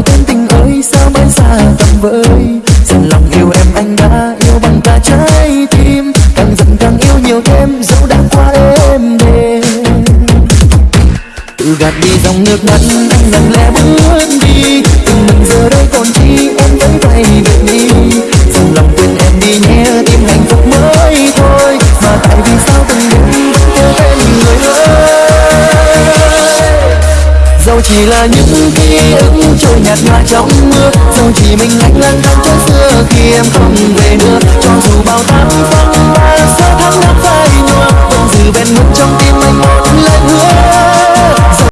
rằng tên tình ơi, sao mãi xa tầm vơi dần lòng yêu em, anh đã yêu bằng cả trái tim. Càng giận càng yêu nhiều thêm, dẫu đã qua đêm đêm. Tự gạt đi dòng nước mắt, anh lặng lẽ bước đi. chỉ là những ký ức trôi nhạt nhòa trong mưa. Dẫu chỉ mình anh lang thang cho xưa khi em không về nữa.